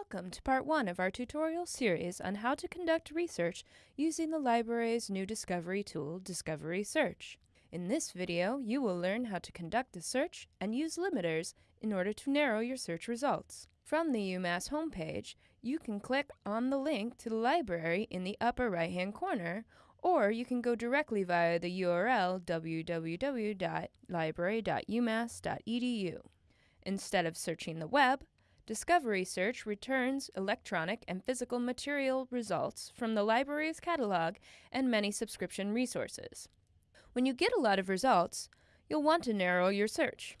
Welcome to part one of our tutorial series on how to conduct research using the library's new discovery tool, Discovery Search. In this video, you will learn how to conduct a search and use limiters in order to narrow your search results. From the UMass homepage, you can click on the link to the library in the upper right-hand corner, or you can go directly via the URL www.library.umass.edu. Instead of searching the web, Discovery Search returns electronic and physical material results from the library's catalog and many subscription resources. When you get a lot of results, you'll want to narrow your search.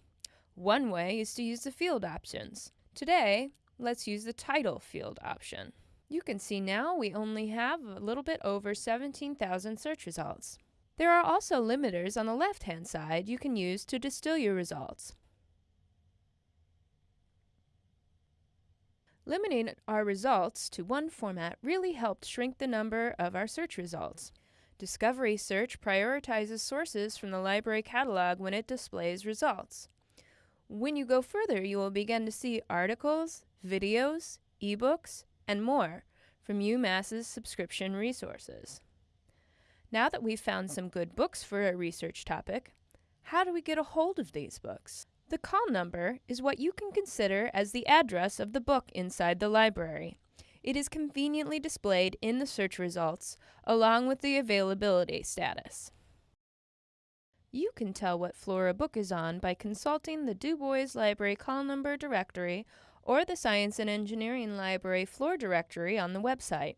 One way is to use the field options. Today, let's use the title field option. You can see now we only have a little bit over 17,000 search results. There are also limiters on the left-hand side you can use to distill your results. Limiting our results to one format really helped shrink the number of our search results. Discovery Search prioritizes sources from the library catalog when it displays results. When you go further, you will begin to see articles, videos, ebooks, and more from UMass's subscription resources. Now that we've found some good books for a research topic, how do we get a hold of these books? The call number is what you can consider as the address of the book inside the library. It is conveniently displayed in the search results along with the availability status. You can tell what floor a book is on by consulting the Du Bois Library call number directory or the Science and Engineering Library floor directory on the website.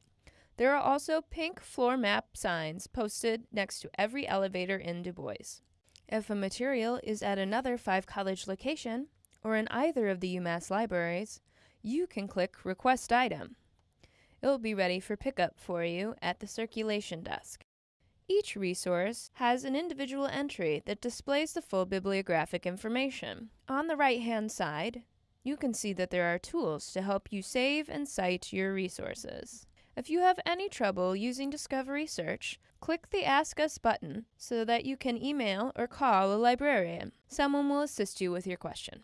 There are also pink floor map signs posted next to every elevator in Du Bois. If a material is at another Five College location, or in either of the UMass libraries, you can click Request Item. It will be ready for pickup for you at the circulation desk. Each resource has an individual entry that displays the full bibliographic information. On the right-hand side, you can see that there are tools to help you save and cite your resources. If you have any trouble using Discovery Search, click the Ask Us button so that you can email or call a librarian. Someone will assist you with your question.